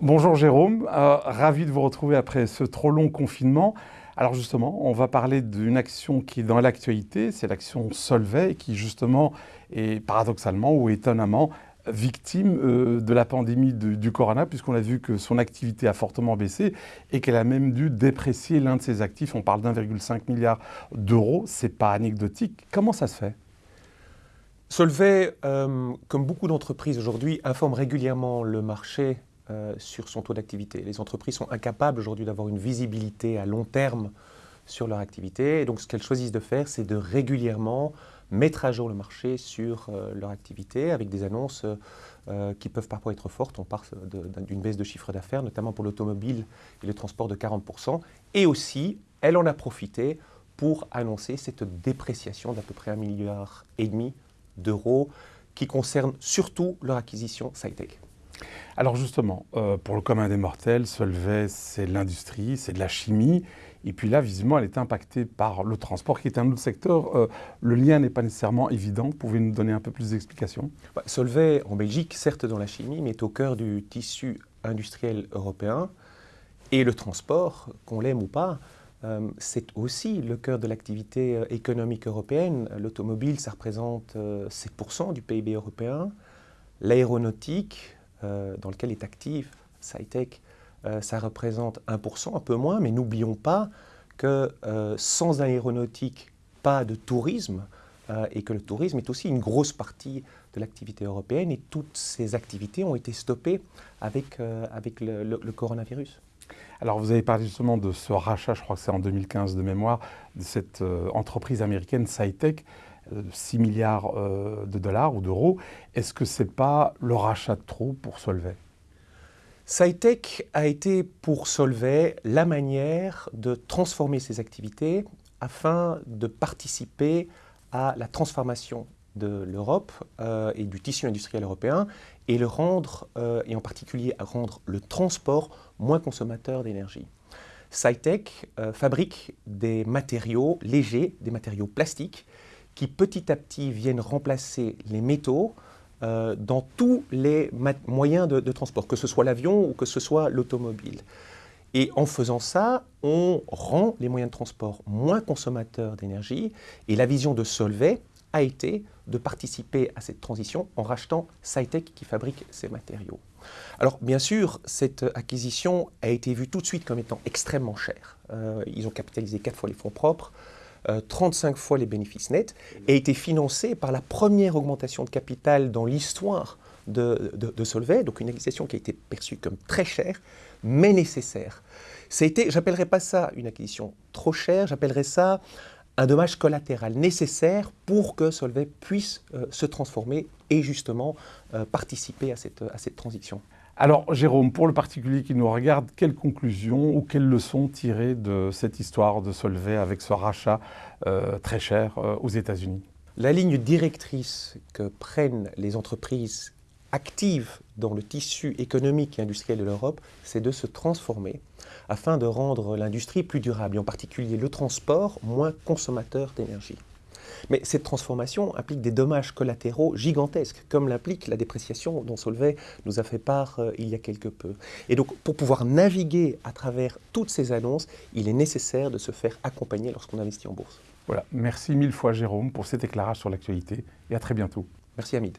Bonjour Jérôme, euh, ravi de vous retrouver après ce trop long confinement. Alors justement, on va parler d'une action qui est dans l'actualité, c'est l'action Solvay qui justement est paradoxalement ou étonnamment victime euh, de la pandémie du corona puisqu'on a vu que son activité a fortement baissé et qu'elle a même dû déprécier l'un de ses actifs. On parle d'1,5 milliard d'euros, c'est pas anecdotique. Comment ça se fait? Solvay, euh, comme beaucoup d'entreprises aujourd'hui, informe régulièrement le marché euh, sur son taux d'activité. Les entreprises sont incapables aujourd'hui d'avoir une visibilité à long terme sur leur activité. Donc, ce qu'elles choisissent de faire, c'est de régulièrement mettre à jour le marché sur euh, leur activité avec des annonces euh, qui peuvent parfois être fortes. On parle d'une baisse de chiffre d'affaires, notamment pour l'automobile et le transport de 40%. Et aussi, elle en a profité pour annoncer cette dépréciation d'à peu près un milliard et demi d'euros qui concerne surtout leur acquisition SciTech. Alors justement, euh, pour le commun des mortels, Solvay, c'est l'industrie, c'est de la chimie. Et puis là, visiblement, elle est impactée par le transport, qui est un autre secteur. Euh, le lien n'est pas nécessairement évident. Pouvez-vous nous donner un peu plus d'explications? Bah, Solvay, en Belgique, certes dans la chimie, mais est au cœur du tissu industriel européen. Et le transport, qu'on l'aime ou pas, euh, c'est aussi le cœur de l'activité économique européenne. L'automobile, ça représente 7% du PIB européen. L'aéronautique, dans lequel est active SciTech, euh, ça représente 1%, un peu moins, mais n'oublions pas que euh, sans aéronautique, pas de tourisme, et que le tourisme est aussi une grosse partie de l'activité européenne, et toutes ces activités ont été stoppées avec, avec le, coronavirus. Alors vous avez parlé justement de ce rachat, je crois que c'est en 2015 de mémoire, de cette entreprise américaine SciTech. 6 milliards euh, de dollars ou d'euros. Est-ce que ce n'est pas le rachat de trop pour Solvay? SciTech a été pour Solvay la manière de transformer ses activités afin de participer à la transformation de l'Europe euh, et du tissu industriel européen et le rendre, euh, et en particulier rendre le transport moins consommateur d'énergie. SciTech fabrique des matériaux légers, des matériaux plastiques, qui petit à petit viennent remplacer les métaux euh, dans tous les moyens de, transport, que ce soit l'avion ou que ce soit l'automobile. Et en faisant ça, on rend les moyens de transport moins consommateurs d'énergie. Et la vision de Solvay a été de participer à cette transition en rachetant SciTech qui fabrique ces matériaux. Alors bien sûr, cette acquisition a été vue tout de suite comme étant extrêmement chère. Euh, ils ont capitalisé quatre fois les fonds propres. 35 euh, fois les bénéfices nets, et a été financé par la première augmentation de capital dans l'histoire de, de, Solvay, donc une acquisition qui a été perçue comme très chère, mais nécessaire. J'appellerais pas ça une acquisition trop chère, j'appellerais ça un dommage collatéral nécessaire pour que Solvay puisse euh, se transformer et justement euh, participer à cette, à cette transition. Alors, Jérôme, pour le particulier qui nous regarde, quelles conclusions ou quelles leçons tirer de cette histoire de Solvay avec ce rachat euh, très cher euh, aux États-Unis? La ligne directrice que prennent les entreprises actives dans le tissu économique et industriel de l'Europe, c'est de se transformer afin de rendre l'industrie plus durable, et en particulier le transport moins consommateur d'énergie. Mais cette transformation implique des dommages collatéraux gigantesques, comme l'implique la dépréciation dont Solvay nous a fait part euh, il y a quelque peu. Et donc, pour pouvoir naviguer à travers toutes ces annonces, il est nécessaire de se faire accompagner lorsqu'on investit en bourse. Voilà, merci mille fois Jérôme pour cet éclairage sur l'actualité et à très bientôt. Merci Hamid.